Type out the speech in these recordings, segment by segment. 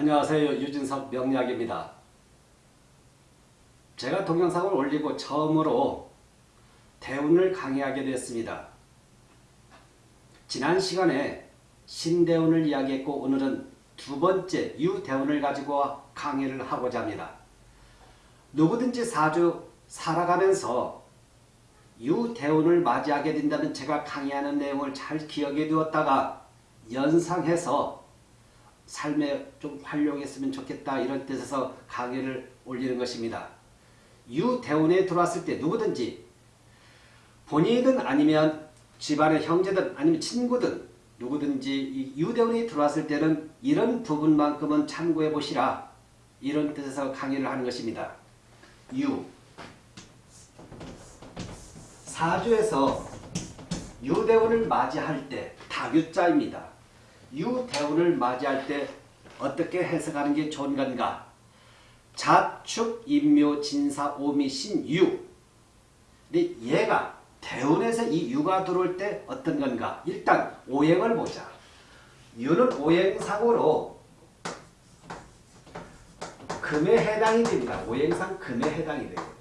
안녕하세요. 유진석 명리학입니다. 제가 동영상을 올리고 처음으로 대운을 강의하게 됐습니다. 지난 시간에 신대운을 이야기했고 오늘은 두 번째 유대운을 가지고 강의를 하고자 합니다. 누구든지 사주 살아가면서 유대운을 맞이하게 된다면 제가 강의하는 내용을 잘 기억해 두었다가 연상해서 삶에 좀 활용했으면 좋겠다 이런 뜻에서 강의를 올리는 것입니다. 유대운에 들어왔을 때 누구든지 본인이든 아니면 집안의 형제든 아니면 친구든 누구든지 유대운이 들어왔을 때는 이런 부분만큼은 참고해 보시라 이런 뜻에서 강의를 하는 것입니다. 유 사주에서 유대운을 맞이할 때 다유자입니다. 유대운을 맞이할 때 어떻게 해석하는 게 좋은 건가? 자축, 인묘, 진사, 오미, 신 유. 근데 얘가 대운에서 이 유가 들어올 때 어떤 건가? 일단 오행을 보자. 유는 오행상으로 금에 해당이 됩니다. 오행상 금에 해당이 돼요.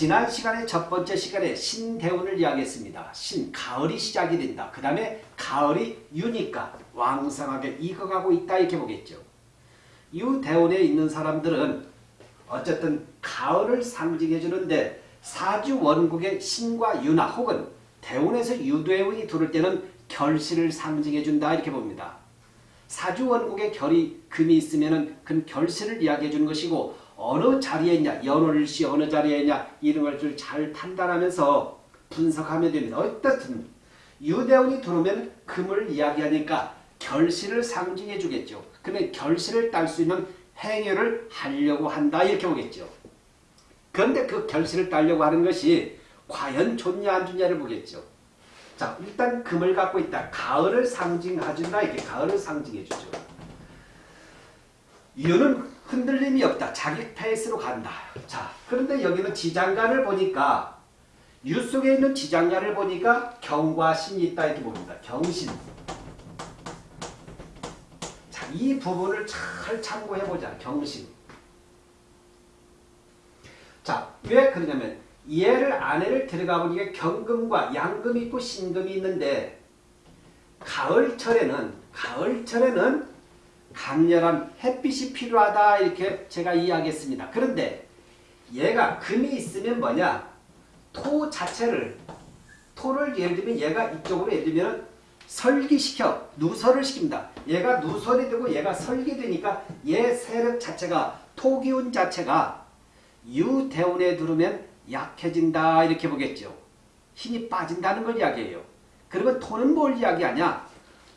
지난 시간에 첫 번째 시간에 신대운을 이야기했습니다. 신, 가을이 시작이 된다. 그 다음에 가을이 유니까 왕성하게 익어가고 있다 이렇게 보겠죠. 유대운에 있는 사람들은 어쨌든 가을을 상징해 주는데 사주 원국의 신과 유나 혹은 대운에서 유대운이 들을 때는 결실을 상징해 준다 이렇게 봅니다. 사주 원국의 결이 금이 있으면 그 결실을 이야기해 주는 것이고 어느 자리에 있냐 연월일시 어느 자리에 있냐 이런 걸잘 판단하면서 분석하면 됩니다. 어떻든 유대운이 들어오면 금을 이야기하니까 결실을 상징해 주겠죠. 그러면 결실을 딸 수 있는 행위를 하려고 한다 이렇게 보겠죠. 그런데 그 결실을 따려고 하는 것이 과연 좋냐 안 좋냐를 보겠죠. 자 일단 금을 갖고 있다. 가을을 상징해준다. 이게 가을을 상징해주죠. 이유는 흔들림이 없다. 자기 페이스로 간다. 자 그런데 여기는 지장간을 보니까 유 속에 있는 지장간을 보니까 경과 신이 있다 이렇게 봅니다. 경신. 자, 이 부분을 잘 참고해보자. 경신. 자, 왜 그러냐면 얘를 안에를 들어가 보니까 경금과 양금이 있고 신금이 있는데 가을철에는 가을철에는 강렬한 햇빛이 필요하다 이렇게 제가 이야기했습니다. 그런데 얘가 금이 있으면 뭐냐 토 자체를 토를 예를 들면 얘가 이쪽으로 예를 들면 설기시켜 누설을 시킵니다. 얘가 누설이 되고 얘가 설기 되니까 얘 세력 자체가 토기운 자체가 유대운에 들으면 약해진다 이렇게 보겠죠. 힘이 빠진다는 걸 이야기해요. 그러면 토는 뭘 이야기하냐?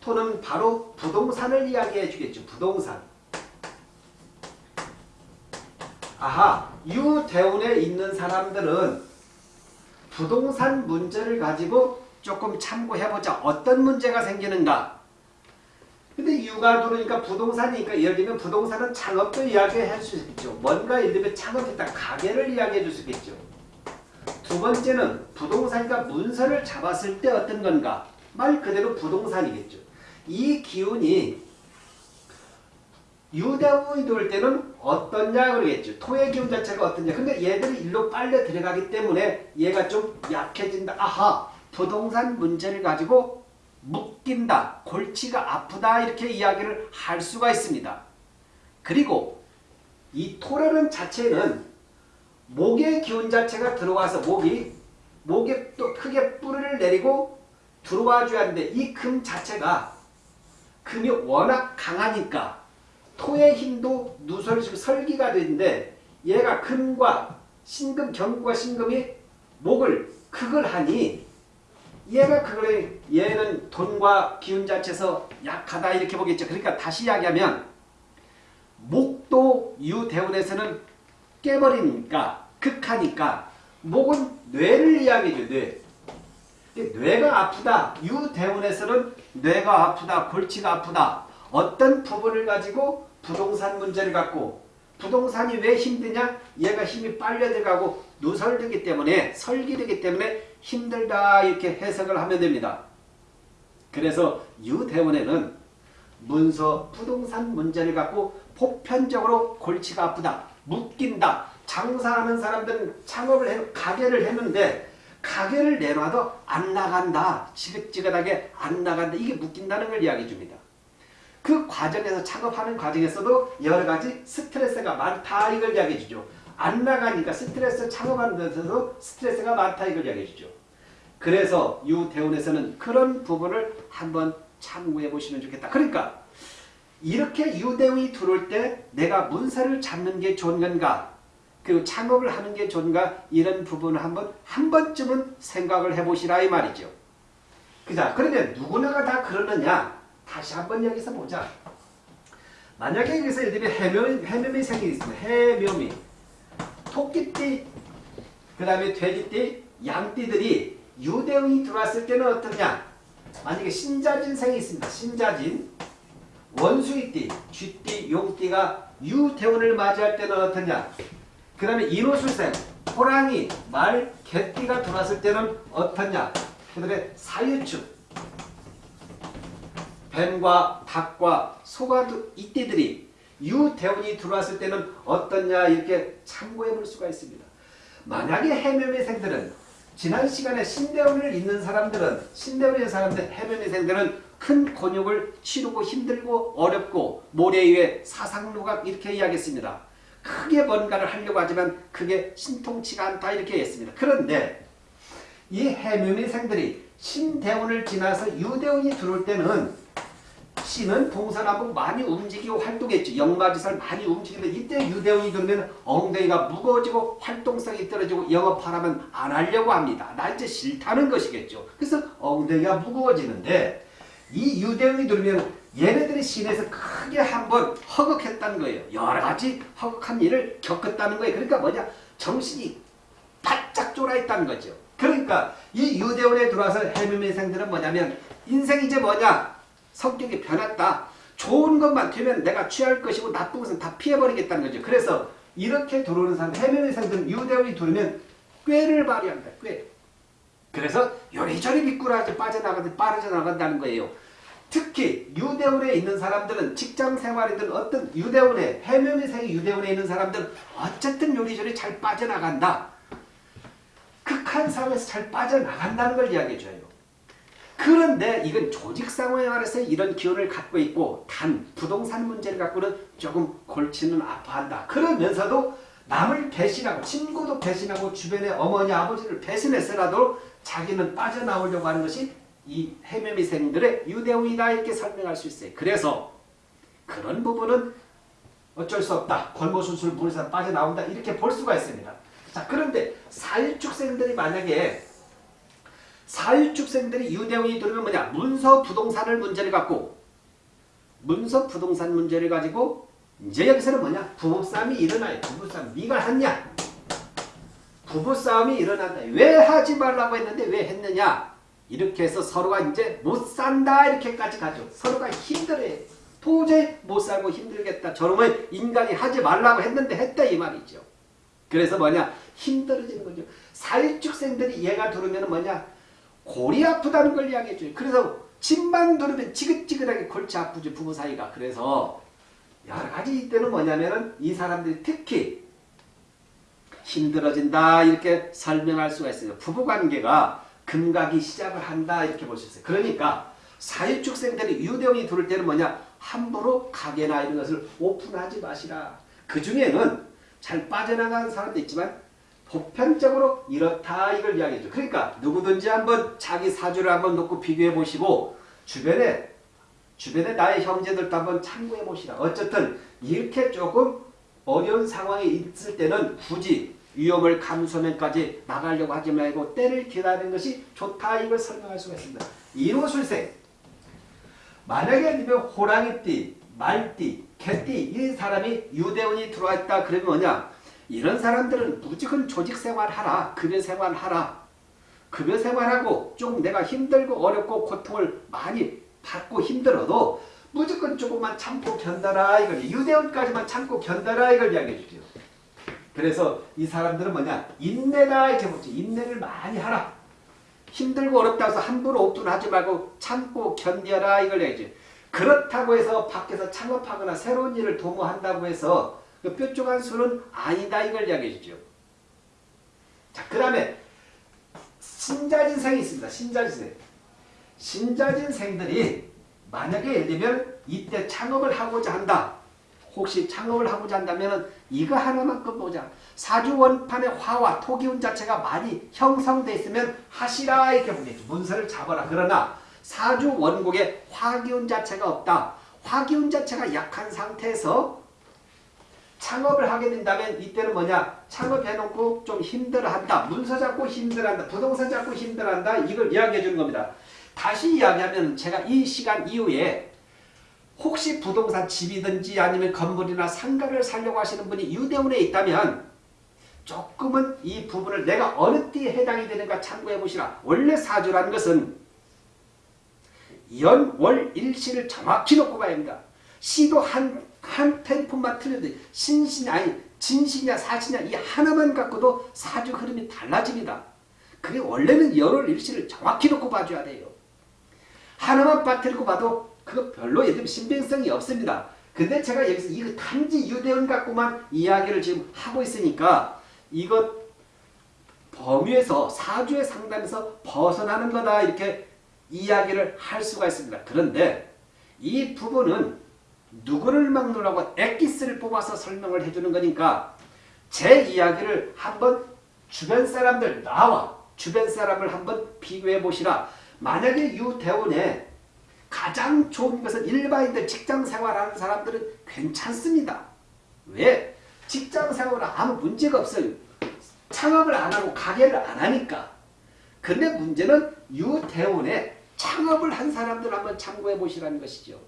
토는 바로 부동산을 이야기해 주겠죠. 부동산. 아하 유대운에 있는 사람들은 부동산 문제를 가지고 조금 참고해보자. 어떤 문제가 생기는가? 근데 유가 들어오니까 부동산이니까 예를 들면 부동산은 창업도 이야기할 수 있겠죠. 뭔가 예를 들면 창업했다. 가게를 이야기해 줄 수 있겠죠. 두 번째는 부동산이니까 문서를 잡았을 때 어떤 건가? 말 그대로 부동산이겠죠. 이 기운이 유대운이 들어올 때는 어떠냐 그러겠죠. 토의 기운 자체가 어떠냐. 근데 얘들이 일로 빨려 들어가기 때문에 얘가 좀 약해진다. 아하 부동산 문제를 가지고 묶인다. 골치가 아프다. 이렇게 이야기를 할 수가 있습니다. 그리고 이 토라는 자체는 목의 기운 자체가 들어와서 목이 목에 또 크게 뿌리를 내리고 들어와 줘야 하는데 이 금 자체가 금이 워낙 강하니까 토의 힘도 누설시고 설기가 되는데 얘가 금과 신금, 경과 신금이 목을 극을 하니 얘가 그걸 얘는 돈과 기운 자체에서 약하다 이렇게 보겠죠. 그러니까 다시 이야기하면 목도 유대운에서는 깨버리니까 극하니까 목은 뇌를 이야기해줘 뇌. 뇌가 아프다. 유대운에서는 뇌가 아프다. 골치가 아프다. 어떤 부분을 가지고 부동산 문제를 갖고 부동산이 왜 힘드냐? 얘가 힘이 빨려 들어가고 누설되기 때문에 설기되기 때문에 힘들다 이렇게 해석을 하면 됩니다. 그래서 유대원에는 문서 부동산 문제를 갖고 보편적으로 골치가 아프다. 묶인다. 장사하는 사람들은 창업을 해, 가게를 했는데 가게를 내놔도 안 나간다. 지긋지긋하게 안 나간다. 이게 묶인다는 걸 이야기해 줍니다. 그 과정에서 창업하는 과정에서도 여러 가지 스트레스가 많다 이걸 이야기해 주죠. 안 나가니까 스트레스 창업하는 데서도 스트레스가 많다 이걸 이야기해 주죠. 그래서 유대운에서는 그런 부분을 한번 참고해 보시면 좋겠다. 그러니까 이렇게 유대운이 들어올 때 내가 문서를 잡는 게 좋은 건가 그리고 창업을 하는 게 좋은가 이런 부분을 한번 한 번쯤은 생각을 해보시라 이 말이죠. 그자 그런데 누구나가 다 그러느냐 다시 한번 여기서 보자. 만약에 여기서 예를 들면 해묘, 해묘미 생이 있습니다. 해묘미 토끼띠 그 다음에 돼지띠 양띠들이 유대운이 들어왔을 때는 어떠냐 만약에 신자진 생이 있습니다. 신자진 원수이띠 쥐띠 용띠가 유대운을 맞이할 때는 어떠냐 그 다음에 인호술생 호랑이 말 개띠가 들어왔을 때는 어떠냐 그 다음에 사유축 뱀과 닭과 소가 이때들이 유대운이 들어왔을 때는 어떠냐 이렇게 참고해 볼 수가 있습니다. 만약에 해묘매생들은 지난 시간에 신대운을 있는 사람들은 신대운에 있는 사람들 해묘매생들은 큰 곤욕을 치르고 힘들고 어렵고 모래 위에 사상누각 이렇게 이야기했습니다. 크게 뭔가를 하려고 하지만 그게 신통치가 않다 이렇게 했습니다. 그런데 이 해묘매생들이 신대운을 지나서 유대운이 들어올 때는 신은 동서남북 많이 움직이고 활동했죠. 영마지살 많이 움직이는데 이때 유대운이 들면 엉덩이가 무거워지고 활동성이 떨어지고 영업하라면 안 하려고 합니다. 나 이제 싫다는 것이겠죠. 그래서 엉덩이가 무거워지는데 이 유대운이 들면 얘네들이 신에서 크게 한번 허걱했다는 거예요. 여러 가지 허걱한 일을 겪었다는 거예요. 그러니까 뭐냐 정신이 바짝 쫄아있다는 거죠. 그러니까 이 유대운에 들어와서 해묘민생들은 뭐냐면 인생이 이제 뭐냐 성격이 변했다. 좋은 것만 되면 내가 취할 것이고 나쁜 것은 다 피해버리겠다는 거죠. 그래서 이렇게 들어오는 사람, 해명의상들은 유대운이 들어오면 꾀를 발휘한다. 꾀. 그래서 요리조리 미꾸라지 빠져나가듯 빠져나간다는 거예요. 특히 유대운에 있는 사람들은 직장 생활이든 어떤 유대운에 해명의상이 유대운에 있는 사람들은 어쨌든 요리조리 잘 빠져나간다. 극한 상황에서 잘 빠져나간다는 걸 이야기해줘요. 그런데 이건 조직 상황에서 이런 기운을 갖고 있고 단 부동산 문제를 갖고는 조금 골치는 아파한다. 그러면서도 남을 배신하고 친구도 배신하고 주변의 어머니 아버지를 배신해서라도 자기는 빠져나오려고 하는 것이 이 해매미생들의 유대운이다 이렇게 설명할 수 있어요. 그래서 그런 부분은 어쩔 수 없다. 골모순술 물에서 빠져나온다. 이렇게 볼 수가 있습니다. 자 그런데 사일축생들이 만약에 사일축생들이 유대운이 들으면 뭐냐? 문서 부동산을 문제를 갖고 문서 부동산 문제를 가지고 이제 여기서는 뭐냐? 부부싸움이 일어나요. 부부싸움. 네가 했냐? 부부싸움이 일어난다. 왜 하지 말라고 했는데 왜 했느냐 이렇게 해서 서로가 이제 못 산다 이렇게까지 가죠 서로가 힘들어요 도저히 못 살고 힘들겠다 저놈은 인간이 하지 말라고 했는데 했다 이 말이죠 그래서 뭐냐 힘들어지는 거죠 사일축생들이 얘가 들으면 뭐냐 골이 아프다는 걸 이야기해 줘요. 그래서 집만 누르면 지긋지긋하게 골치 아프죠. 부부 사이가. 그래서 여러 가지 이때는 뭐냐면은 이 사람들이 특히 힘들어진다 이렇게 설명할 수가 있어요. 부부관계가 금각이 시작을 한다 이렇게 있어요. 그러니까 사유축생들이 유대운이 들을 때는 뭐냐 함부로 가게나 이런 것을 오픈하지 마시라. 그 중에는 잘 빠져나가는 사람도 있지만 보편적으로 이렇다 이걸 이야기해줘. 그러니까 누구든지 한번 자기 사주를 한번 놓고 비교해 보시고 주변에 주변에 나의 형제들도 한번 참고해 보시라. 어쨌든 이렇게 조금 어려운 상황에 있을 때는 굳이 위험을 감수하면까지 나가려고 하지 말고 때를 기다리는 것이 좋다 이걸 설명할 수가 있습니다. 인호술생 만약에 호랑이띠, 말띠, 개띠 이 사람이 유대운이 들어와 있다 그러면 뭐냐 이런 사람들은 무조건 조직 생활하라. 급여 생활하라. 급여 생활하고 좀 내가 힘들고 어렵고 고통을 많이 받고 힘들어도 무조건 조금만 참고 견뎌라 이걸 유대원까지만 참고 견뎌라 이걸 이야기해 주죠. 그래서 이 사람들은 뭐냐 인내다 이렇게 보죠. 인내를 많이 하라. 힘들고 어렵다 해서 함부로 옵둔하지 말고 참고 견뎌라 이걸 얘기죠. 그렇다고 해서 밖에서 창업하거나 새로운 일을 도모한다고 해서 그 뾰족한 수는 아니다 이걸 이야기해 주죠. 자, 그 다음에 신자진생이 있습니다. 신자진생. 신자진생들이 만약에 예를 들면 이때 창업을 하고자 한다. 혹시 창업을 하고자 한다면 이거 하나만 끝보자. 사주 원판의 화와 토기운 자체가 많이 형성돼 있으면 하시라 이렇게 보겠죠. 문서를 잡아라. 그러나 사주 원곡에 화기운 자체가 없다. 화기운 자체가 약한 상태에서 창업을 하게 된다면 이때는 뭐냐 창업해놓고 좀 힘들어한다 문서 잡고 힘들어한다 부동산 잡고 힘들어한다 이걸 이야기해 주는 겁니다 다시 이야기하면 제가 이 시간 이후에 혹시 부동산 집이든지 아니면 건물이나 상가를 살려고 하시는 분이 유대운에 있다면 조금은 이 부분을 내가 어느 띠에 해당이 되는가 참고해 보시라 원래 사주라는 것은 연, 월, 일시를 정확히 놓고 봐야 합니다 시도 한, 한 펜폰만 틀려도 신신, 아니, 진신이냐 사신이냐 이 하나만 갖고도 사주 흐름이 달라집니다. 그게 원래는 열월 일시를 정확히 놓고 봐줘야 돼요. 하나만 빠뜨리고 봐도 그거 별로 예를 신빙성이 없습니다. 근데 제가 여기서 이거 단지 유대원 갖고만 이야기를 지금 하고 있으니까 이것 범위에서 사주의 상담에서 벗어나는 거다 이렇게 이야기를 할 수가 있습니다. 그런데 이 부분은 누구를 막느라고 엑기스를 뽑아서 설명을 해주는 거니까 제 이야기를 한번 주변 사람들 나와 주변 사람을 한번 비교해 보시라. 만약에 유대원에 가장 좋은 것은 일반인들 직장생활하는 사람들은 괜찮습니다. 왜? 직장생활은 아무 문제가 없어요. 창업을 안 하고 가게를 안 하니까. 근데 문제는 유대원에 창업을 한 사람들 한번 참고해 보시라는 것이죠.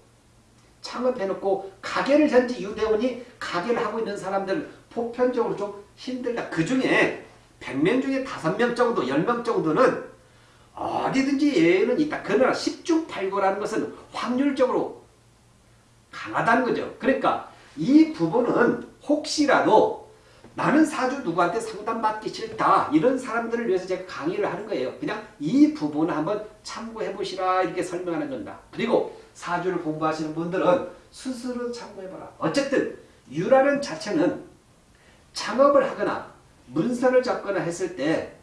창업해놓고 가게를 현재 유대원이 가게를 하고 있는 사람들 보편적으로 좀 힘들다. 그 중에 100명 중에 5명 정도, 10명 정도는 어디든지 예는 있다. 그러나 10중 8구라는 것은 확률적으로 강하다는 거죠. 그러니까 이 부분은 혹시라도 나는 사주 누구한테 상담받기 싫다. 이런 사람들을 위해서 제가 강의를 하는 거예요. 그냥 이 부분을 한번 참고해 보시라 이렇게 설명하는 겁니다. 그리고 사주를 공부하시는 분들은 스스로 참고해봐라. 어쨌든 유라는 자체는 창업을 하거나 문서를 잡거나 했을 때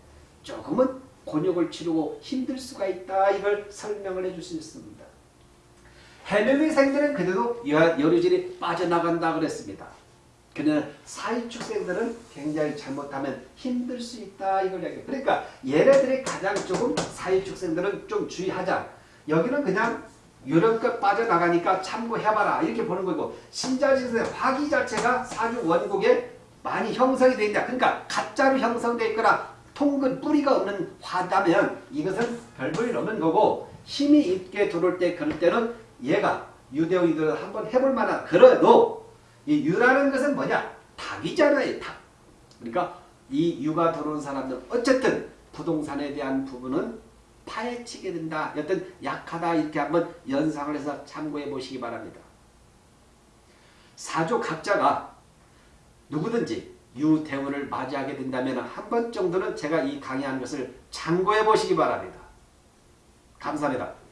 조금은 곤욕을 치르고 힘들 수가 있다. 이걸 설명을 해줄 수 있습니다. 해명의생들은 그래도 여류질이 빠져나간다 그랬습니다. 그러나 사회축생들은 굉장히 잘못하면 힘들 수 있다 이걸 얘기해요. 그러니까 얘네들이 가장 조금 사회축생들은 좀 주의하자. 여기는 그냥 유럽껏 빠져나가니까 참고해봐라 이렇게 보는 거고 신자진의 화기 자체가 사주 원곡에 많이 형성이 되어 있다. 그러니까 가짜로 형성되어 있거나 통근 뿌리가 없는 화다면 이것은 별 볼일 없는 거고 힘이 있게 들어올 때 그럴 때는 얘가 유대인들을 한번 해볼 만한 그래도 이 유라는 것은 뭐냐? 닭이잖아요. 닭. 그러니까 이 유가 들어온 사람들 어쨌든 부동산에 대한 부분은 파헤치게 된다. 여튼 약하다 이렇게 한번 연상을 해서 참고해 보시기 바랍니다. 사조 각자가 누구든지 유대운을 맞이하게 된다면 한 번 정도는 제가 이 강의한 것을 참고해 보시기 바랍니다. 감사합니다.